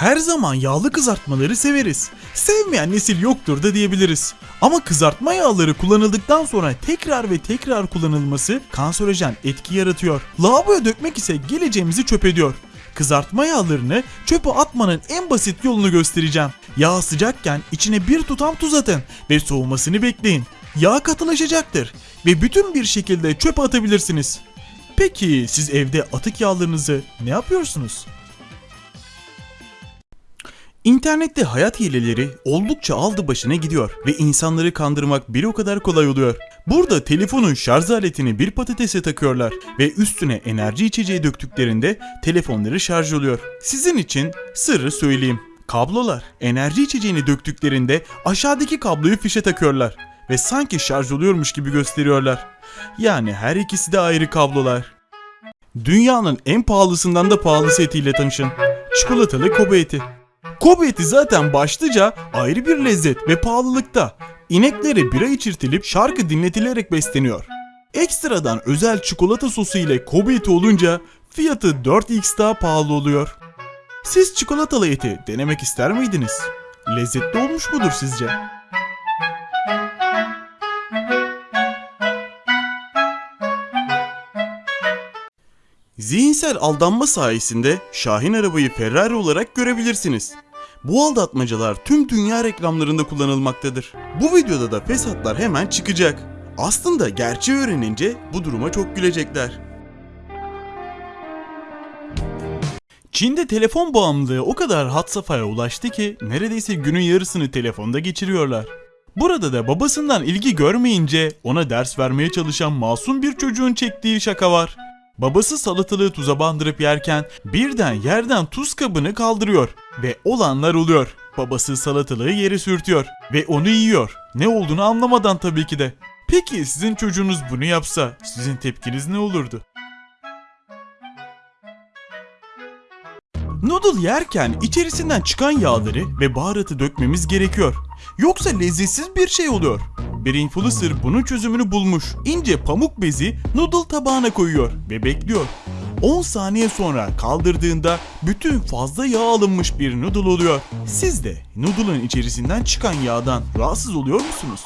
Her zaman yağlı kızartmaları severiz. Sevmeyen nesil yoktur da diyebiliriz. Ama kızartma yağları kullanıldıktan sonra tekrar ve tekrar kullanılması kanserojen etki yaratıyor. Lavaboya dökmek ise geleceğimizi çöp ediyor. Kızartma yağlarını çöpe atmanın en basit yolunu göstereceğim. Yağ sıcakken içine bir tutam tuz atın ve soğumasını bekleyin. Yağ katılaşacaktır ve bütün bir şekilde çöpe atabilirsiniz. Peki siz evde atık yağlarınızı ne yapıyorsunuz? İnternette hayat hileleri oldukça aldı başına gidiyor ve insanları kandırmak bir o kadar kolay oluyor. Burada telefonun şarj aletini bir patatese takıyorlar ve üstüne enerji içeceği döktüklerinde telefonları şarj oluyor. Sizin için sırrı söyleyeyim. Kablolar enerji içeceğini döktüklerinde aşağıdaki kabloyu fişe takıyorlar ve sanki şarj oluyormuş gibi gösteriyorlar. Yani her ikisi de ayrı kablolar. Dünyanın en pahalısından da pahalısı etiyle tanışın. Çikolatalı Kobe eti. Kobe eti zaten başlıca ayrı bir lezzet ve pahalılıkta. İneklere bira içirtilip şarkı dinletilerek besleniyor. Ekstradan özel çikolata sosu ile Kobe eti olunca fiyatı 4x daha pahalı oluyor. Siz çikolatalı eti denemek ister miydiniz? Lezzetli olmuş mudur sizce? Zihinsel aldanma sayesinde Şahin arabayı Ferrari olarak görebilirsiniz. Bu aldatmacalar tüm dünya reklamlarında kullanılmaktadır. Bu videoda da fesatlar hemen çıkacak. Aslında gerçeği öğrenince bu duruma çok gülecekler. Çin'de telefon bağımlılığı o kadar had safhaya ulaştı ki neredeyse günün yarısını telefonda geçiriyorlar. Burada da babasından ilgi görmeyince ona ders vermeye çalışan masum bir çocuğun çektiği şaka var. Babası salatalığı tuza bandırıp yerken birden yerden tuz kabını kaldırıyor ve olanlar oluyor. Babası salatalığı yere sürtüyor ve onu yiyor. Ne olduğunu anlamadan tabii ki de. Peki sizin çocuğunuz bunu yapsa sizin tepkiniz ne olurdu? Noodle yerken içerisinden çıkan yağları ve baharatı dökmemiz gerekiyor. Yoksa lezzetsiz bir şey oluyor. Bir influencer bunun çözümünü bulmuş. İnce pamuk bezi noodle tabağına koyuyor ve bekliyor. 10 saniye sonra kaldırdığında bütün fazla yağ alınmış bir noodle oluyor. Siz de noodle'ın içerisinden çıkan yağdan rahatsız oluyor musunuz?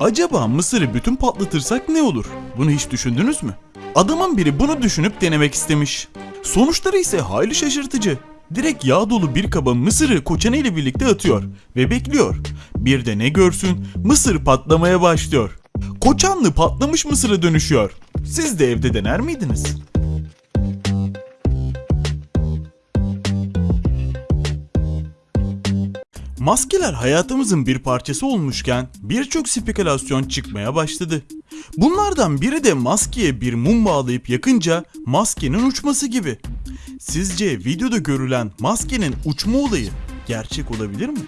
Acaba mısırı bütün patlatırsak ne olur? Bunu hiç düşündünüz mü? Adamın biri bunu düşünüp denemek istemiş. Sonuçları ise hayli şaşırtıcı. Direkt yağ dolu bir kaba mısırı koçanı ile birlikte atıyor ve bekliyor. Bir de ne görsün mısır patlamaya başlıyor. Koçanlı patlamış mısıra dönüşüyor. Siz de evde dener miydiniz? Maskeler hayatımızın bir parçası olmuşken birçok spekülasyon çıkmaya başladı. Bunlardan biri de maskeye bir mum bağlayıp yakınca maskenin uçması gibi. Sizce videoda görülen maskenin uçma olayı gerçek olabilir mi?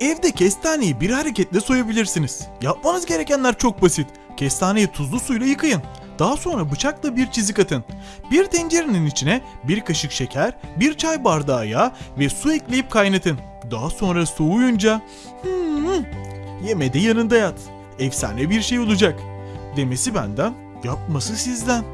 Evde kestaneyi bir hareketle soyabilirsiniz. Yapmanız gerekenler çok basit. Kestaneyi tuzlu suyla yıkayın. Daha sonra bıçakla bir çizik atın. Bir tencerenin içine bir kaşık şeker, bir çay bardağı yağ ve su ekleyip kaynatın. Daha sonra soğuyunca hmm, yemede yanında yat. Efsane bir şey olacak. Demesi benden, yapması sizden.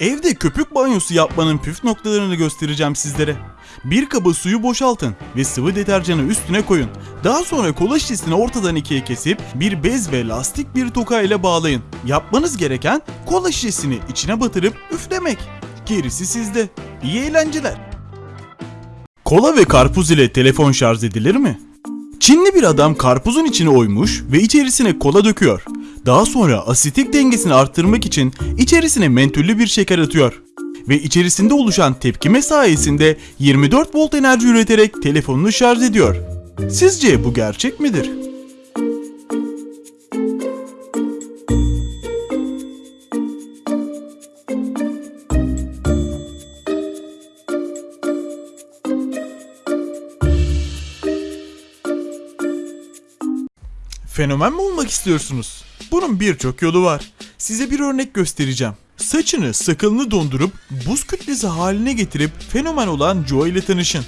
Evde köpük banyosu yapmanın püf noktalarını göstereceğim sizlere. Bir kaba suyu boşaltın ve sıvı deterjanı üstüne koyun. Daha sonra kola şişesini ortadan ikiye kesip bir bez ve lastik bir toka ile bağlayın. Yapmanız gereken kola şişesini içine batırıp üflemek. Gerisi sizde. İyi eğlenceler. Kola ve karpuz ile telefon şarj edilir mi? Çinli bir adam karpuzun içine oymuş ve içerisine kola döküyor. Daha sonra asitik dengesini arttırmak için içerisine mentüllü bir şeker atıyor. Ve içerisinde oluşan tepkime sayesinde 24 volt enerji üreterek telefonunu şarj ediyor. Sizce bu gerçek midir? Fenomen mi olmak istiyorsunuz? Bunun birçok yolu var. Size bir örnek göstereceğim. saçını sakalını dondurup buz kütlesi haline getirip fenomen olan Joe ile tanışın.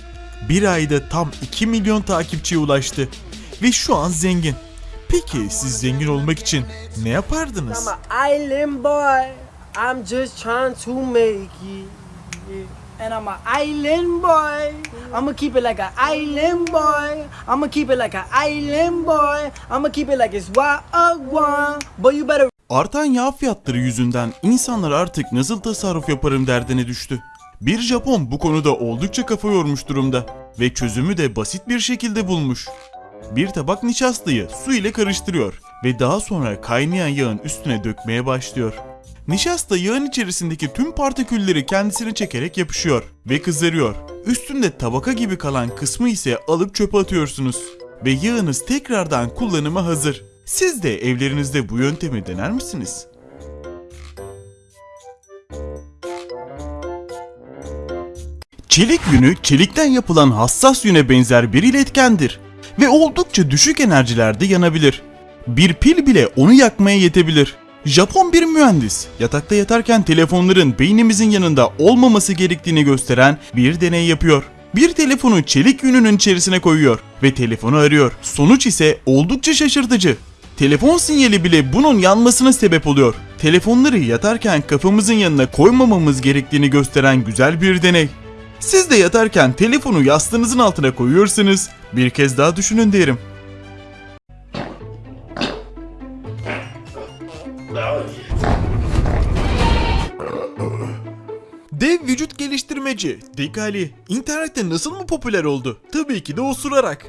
Bir ayda tam 2 milyon takipçiye ulaştı ve şu an zengin. Peki siz zengin olmak için ne yapardınız? I'm just trying to make it. And I'm an island boy. I'ma keep it like an island boy. I'ma keep it like an island boy. I'ma keep it like it's wild. Boy, you better Artan yağ fiyatları yüzünden insanlar artık nasıl tasarruf yaparım derdine düştü. Bir Japon bu konuda oldukça kafa yormuş durumda ve çözümü de basit bir şekilde bulmuş. Bir tabak nişastayı su ile karıştırıyor ve daha sonra kaynayan yağın üstüne dökmeye başlıyor. Nişasta yağın içerisindeki tüm partikülleri kendisine çekerek yapışıyor ve kızarıyor. Üstünde tabaka gibi kalan kısmı ise alıp çöpe atıyorsunuz. Ve yağınız tekrardan kullanıma hazır. Siz de evlerinizde bu yöntemi dener misiniz? Çelik yünü çelikten yapılan hassas yüne benzer bir iletkendir ve oldukça düşük enerjilerde yanabilir. Bir pil bile onu yakmaya yetebilir. Japon bir mühendis yatakta yatarken telefonların beynimizin yanında olmaması gerektiğini gösteren bir deney yapıyor. Bir telefonu çelik yününün içerisine koyuyor ve telefonu arıyor. Sonuç ise oldukça şaşırtıcı. Telefon sinyali bile bunun yanmasına sebep oluyor. Telefonları yatarken kafamızın yanına koymamamız gerektiğini gösteren güzel bir deney. Siz de yatarken telefonu yastığınızın altına koyuyorsanız bir kez daha düşünün derim. Dev vücut geliştirmeci Dekali internette nasıl mı popüler oldu? Tabii ki de osurarak.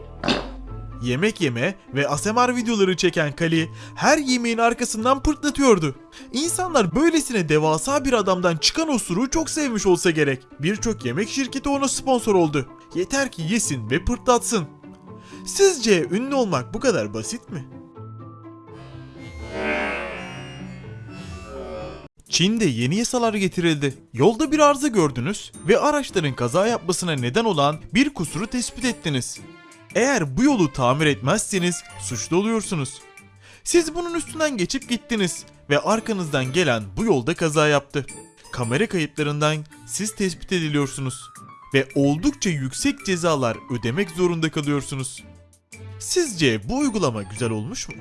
Yemek yeme ve ASMR videoları çeken Kali her yemeğin arkasından pırtlatıyordu. İnsanlar böylesine devasa bir adamdan çıkan osuruğu çok sevmiş olsa gerek. Birçok yemek şirketi ona sponsor oldu. Yeter ki yesin ve pırtlatsın. Sizce ünlü olmak bu kadar basit mi? Çin'de yeni yasalar getirildi. Yolda bir arıza gördünüz ve araçların kaza yapmasına neden olan bir kusuru tespit ettiniz. Eğer bu yolu tamir etmezseniz suçlu oluyorsunuz. Siz bunun üstünden geçip gittiniz ve arkanızdan gelen bu yolda kaza yaptı. Kamera kayıtlarından siz tespit ediliyorsunuz ve oldukça yüksek cezalar ödemek zorunda kalıyorsunuz. Sizce bu uygulama güzel olmuş mu?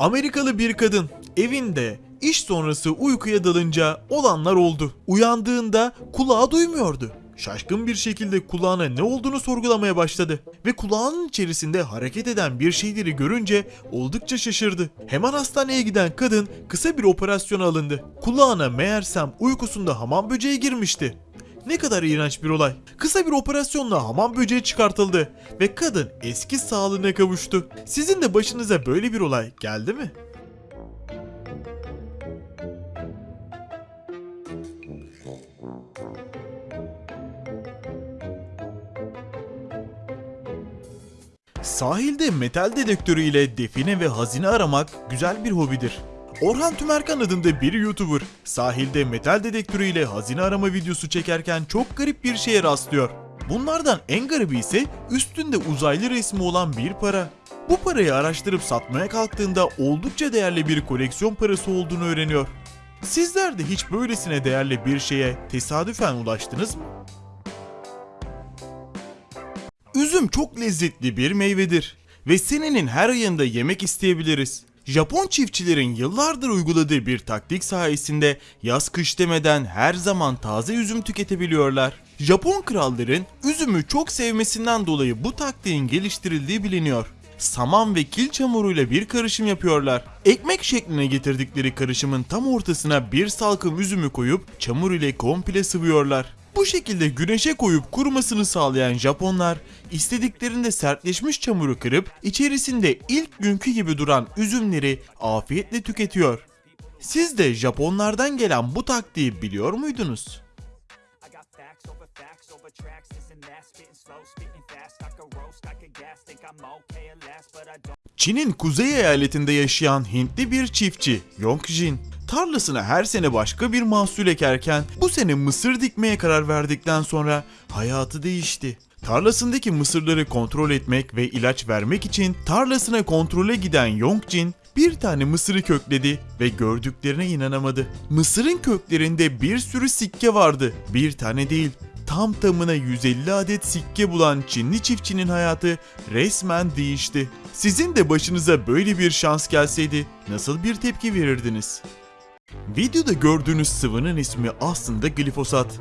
Amerikalı bir kadın evinde iş sonrası uykuya dalınca olanlar oldu. Uyandığında kulağı duymuyordu. Şaşkın bir şekilde kulağına ne olduğunu sorgulamaya başladı ve kulağının içerisinde hareket eden bir şeyleri görünce oldukça şaşırdı. Hemen hastaneye giden kadın kısa bir operasyona alındı. Kulağına meğersem uykusunda hamam böceği girmişti. Ne kadar iğrenç bir olay. Kısa bir operasyonla hamam böceği çıkartıldı ve kadın eski sağlığına kavuştu. Sizin de başınıza böyle bir olay geldi mi? Sahilde metal dedektörü ile define ve hazine aramak güzel bir hobidir. Orhan Tümerkan adında bir YouTuber sahilde metal dedektörü ile hazine arama videosu çekerken çok garip bir şeye rastlıyor. Bunlardan en garibi ise üstünde uzaylı resmi olan bir para. Bu parayı araştırıp satmaya kalktığında oldukça değerli bir koleksiyon parası olduğunu öğreniyor. Sizler de hiç böylesine değerli bir şeye tesadüfen ulaştınız mı? Üzüm çok lezzetli bir meyvedir ve senenin her ayında yemek isteyebiliriz. Japon çiftçilerin yıllardır uyguladığı bir taktik sayesinde yaz kış demeden her zaman taze üzüm tüketebiliyorlar. Japon kralların üzümü çok sevmesinden dolayı bu taktiğin geliştirildiği biliniyor. Saman ve kil çamuruyla bir karışım yapıyorlar. Ekmek şekline getirdikleri karışımın tam ortasına bir salkım üzümü koyup çamur ile komple sıvıyorlar. Bu şekilde güneşe koyup kurumasını sağlayan Japonlar istediklerinde sertleşmiş çamuru kırıp içerisinde ilk günkü gibi duran üzümleri afiyetle tüketiyor. Siz de Japonlardan gelen bu taktiği biliyor muydunuz? Çin'in kuzey eyaletinde yaşayan Hintli bir çiftçi Yongjin tarlasına her sene başka bir mahsul ekerken bu sene mısır dikmeye karar verdikten sonra hayatı değişti. Tarlasındaki mısırları kontrol etmek ve ilaç vermek için tarlasına kontrole giden Yongjin bir tane mısırı kökledi ve gördüklerine inanamadı. Mısırın köklerinde bir sürü sikke vardı. Bir tane değil, tam tamına 150 adet sikke bulan Çinli çiftçinin hayatı resmen değişti. Sizin de başınıza böyle bir şans gelseydi nasıl bir tepki verirdiniz? Videoda gördüğünüz sıvının ismi aslında glifosat.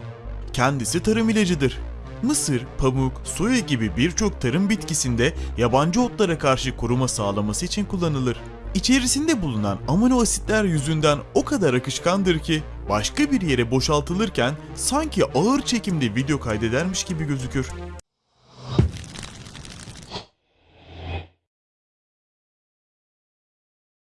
Kendisi tarım ilacıdır. Mısır, pamuk, soya gibi birçok tarım bitkisinde yabancı otlara karşı koruma sağlaması için kullanılır. İçerisinde bulunan amino asitler yüzünden o kadar akışkandır ki başka bir yere boşaltılırken sanki ağır çekimde video kaydedermiş gibi gözükür.